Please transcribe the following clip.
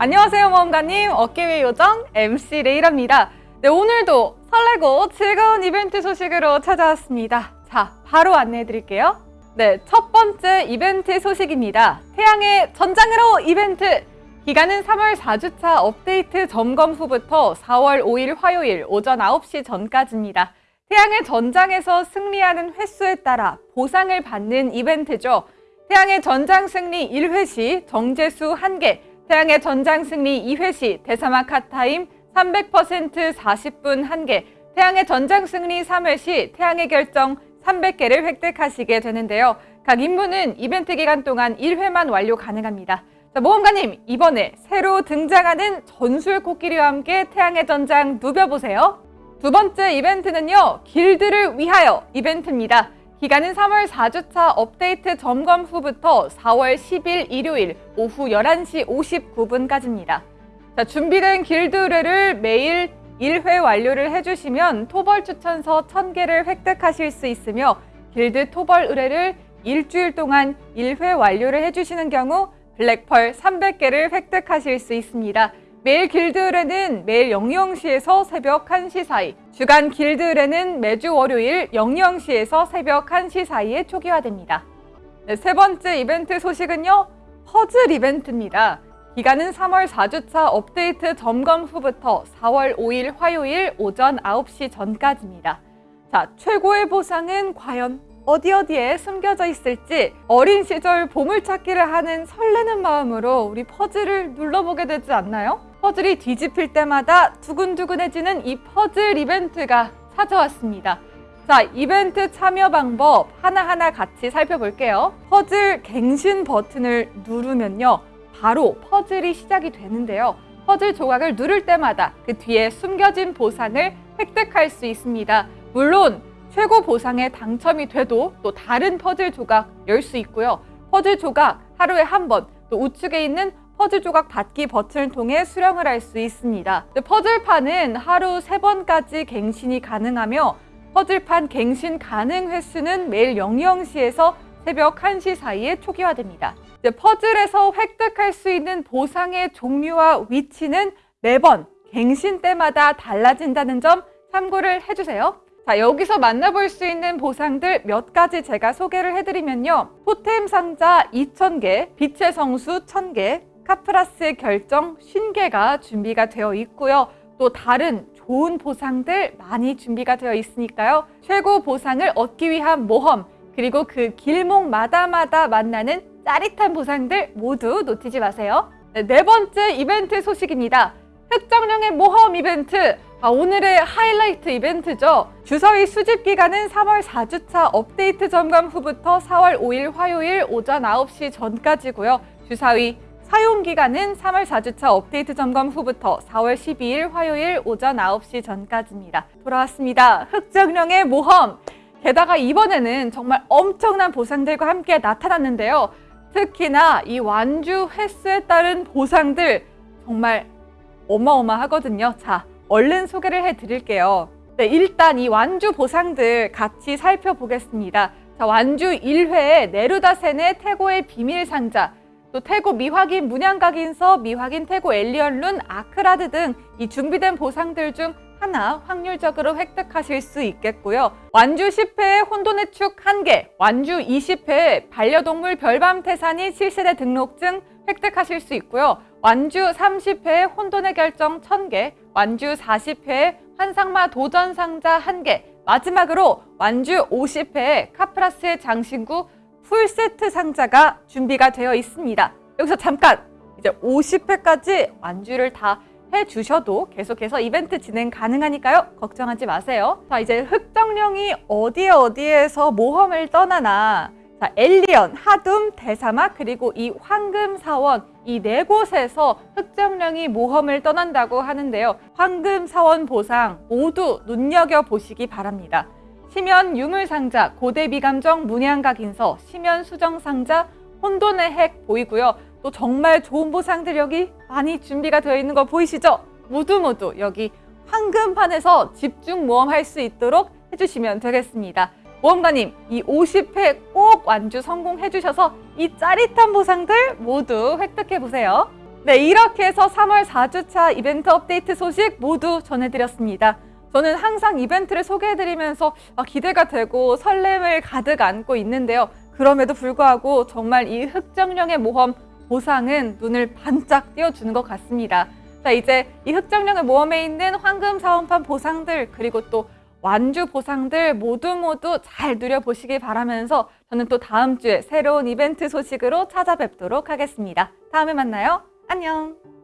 안녕하세요 모험가님. 어깨위 요정 MC 레이라입니다. 네 오늘도 설레고 즐거운 이벤트 소식으로 찾아왔습니다. 자 바로 안내해 드릴게요. 네 첫 번째 이벤트 소식입니다. 태양의 전장으로 이벤트! 기간은 3월 4주차 업데이트 점검 후부터 4월 5일 화요일 오전 9시 전까지입니다. 태양의 전장에서 승리하는 횟수에 따라 보상을 받는 이벤트죠. 태양의 전장 승리 1회 시 정제수 1개 태양의 전장 승리 2회 시 대사막 핫타임 300% 40분 1개, 태양의 전장 승리 3회 시 태양의 결정 300개를 획득하시게 되는데요. 각 임무는 이벤트 기간 동안 1회만 완료 가능합니다. 자, 모험가님, 이번에 새로 등장하는 전술 코끼리와 함께 태양의 전장 누벼보세요. 두 번째 이벤트는요, 길드를 위하여 이벤트입니다. 기간은 3월 4주차 업데이트 점검 후부터 4월 10일 일요일 오후 11시 59분까지입니다. 자, 준비된 길드 의뢰를 매일 1회 완료를 해주시면 토벌 추천서 1000개를 획득하실 수 있으며 길드 토벌 의뢰를 일주일 동안 1회 완료를 해주시는 경우 블랙펄 300개를 획득하실 수 있습니다. 매일 길드 의뢰는 매일 00시에서 새벽 1시 사이, 주간 길드 의뢰는 매주 월요일 00시에서 새벽 1시 사이에 초기화됩니다. 네, 세 번째 이벤트 소식은요. 퍼즐 이벤트입니다. 기간은 3월 4주차 업데이트 점검 후부터 4월 5일 화요일 오전 9시 전까지입니다. 자, 최고의 보상은 과연 어디 어디에 숨겨져 있을지 어린 시절 보물찾기를 하는 설레는 마음으로 우리 퍼즐을 눌러보게 되지 않나요? 퍼즐이 뒤집힐 때마다 두근두근해지는 이 퍼즐 이벤트가 찾아왔습니다. 자, 이벤트 참여 방법 하나하나 같이 살펴볼게요. 퍼즐 갱신 버튼을 누르면요. 바로 퍼즐이 시작이 되는데요. 퍼즐 조각을 누를 때마다 그 뒤에 숨겨진 보상을 획득할 수 있습니다. 물론 최고 보상에 당첨이 돼도 또 다른 퍼즐 조각 열 수 있고요. 퍼즐 조각 하루에 한 번, 또 우측에 있는 퍼즐 조각 받기 버튼을 통해 수령을 할 수 있습니다. 퍼즐판은 하루 세번까지 갱신이 가능하며 퍼즐판 갱신 가능 횟수는 매일 00시에서 새벽 1시 사이에 초기화됩니다. 퍼즐에서 획득할 수 있는 보상의 종류와 위치는 매번 갱신 때마다 달라진다는 점 참고를 해주세요. 자, 여기서 만나볼 수 있는 보상들 몇 가지 제가 소개를 해드리면요. 토템 상자 2,000개, 빛의 성수 1,000개, 카프라스 결정 50개가 준비가 되어 있고요. 또 다른 좋은 보상들 많이 준비가 되어 있으니까요. 최고 보상을 얻기 위한 모험, 그리고 그 길목마다마다 만나는 짜릿한 보상들 모두 놓치지 마세요. 네, 네 번째 이벤트 소식입니다. 흑정령의 모험 이벤트! 아, 오늘의 하이라이트 이벤트죠. 주사위 수집 기간은 3월 4주차 업데이트 점검 후부터 4월 5일 화요일 오전 9시 전까지고요. 주사위 사용 기간은 3월 4주차 업데이트 점검 후부터 4월 12일 화요일 오전 9시 전까지입니다. 돌아왔습니다. 흑정령의 모험! 게다가 이번에는 정말 엄청난 보상들과 함께 나타났는데요. 특히나 이 완주 횟수에 따른 보상들 정말 어마어마하거든요. 자, 얼른 소개를 해드릴게요. 네, 일단 이 완주 보상들 같이 살펴보겠습니다. 자, 완주 1회에 네루다센의 태고의 비밀 상자, 또 태고 미확인 문양각인서, 미확인 태고 엘리언룬, 아크라드 등 이 준비된 보상들 중 하나 확률적으로 획득하실 수 있겠고요. 완주 10회에 혼돈의 축 1개, 완주 20회에 반려동물 별밤 태산이 실세대 등록증 획득하실 수 있고요. 완주 30회에 혼돈의 결정 1000개, 완주 40회에 환상마 도전 상자 1개, 마지막으로 완주 50회에 카프라스의 장신구 풀세트 상자가 준비가 되어 있습니다. 여기서 잠깐 이제 50회까지 완주를 다 해주셔도 계속해서 이벤트 진행 가능하니까요. 걱정하지 마세요. 자, 이제 흑정령이 어디에 어디에서 모험을 떠나나 자, 엘리언, 하둠, 대사막, 그리고 이 황금사원 이 네 곳에서 흑정령이 모험을 떠난다고 하는데요. 황금사원 보상 모두 눈여겨보시기 바랍니다. 시면 유물상자, 고대비감정 문양각인서, 시면 수정상자, 혼돈의 핵 보이고요. 또 정말 좋은 보상들 여기 많이 준비가 되어 있는 거 보이시죠? 모두 모두 여기 황금판에서 집중 모험할 수 있도록 해주시면 되겠습니다. 모험가님 이 50회 꼭 완주 성공해 주셔서 이 짜릿한 보상들 모두 획득해 보세요. 네, 이렇게 해서 3월 4주차 이벤트 업데이트 소식 모두 전해드렸습니다. 저는 항상 이벤트를 소개해드리면서 아, 기대가 되고 설렘을 가득 안고 있는데요. 그럼에도 불구하고 정말 이 흑정령의 모험 보상은 눈을 반짝 띄워주는 것 같습니다. 자, 이제 이 흑정령의 모험에 있는 황금 사원판 보상들 그리고 또 완주 보상들 모두 모두 잘 누려보시길 바라면서 저는 또 다음 주에 새로운 이벤트 소식으로 찾아뵙도록 하겠습니다. 다음에 만나요. 안녕.